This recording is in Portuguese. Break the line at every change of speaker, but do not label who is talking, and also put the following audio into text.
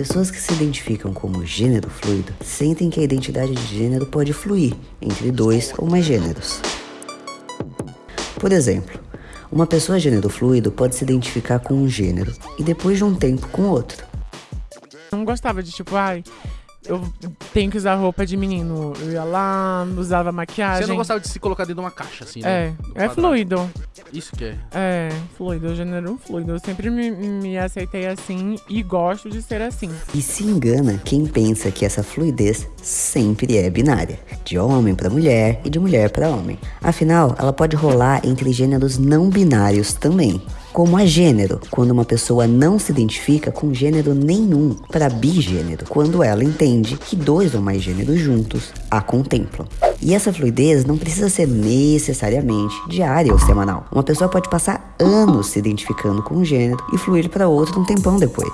Pessoas que se identificam como gênero fluido sentem que a identidade de gênero pode fluir entre dois ou mais gêneros. Por exemplo, uma pessoa gênero fluido pode se identificar com um gênero e depois de um tempo com outro.
Não gostava de tipo, ai, eu tenho que usar roupa de menino. Eu ia lá, usava maquiagem.
Você não gostava de se colocar dentro de uma caixa, assim, né?
É, é fluido.
Isso que é.
É, fluido, gênero fluido. Eu sempre me, me aceitei assim e gosto de ser assim.
E se engana quem pensa que essa fluidez sempre é binária, de homem para mulher e de mulher para homem. Afinal, ela pode rolar entre gêneros não binários também como a gênero, quando uma pessoa não se identifica com gênero nenhum, para bigênero, quando ela entende que dois ou mais gêneros juntos a contemplam. E essa fluidez não precisa ser necessariamente diária ou semanal. Uma pessoa pode passar anos se identificando com um gênero e fluir para outro um tempão depois.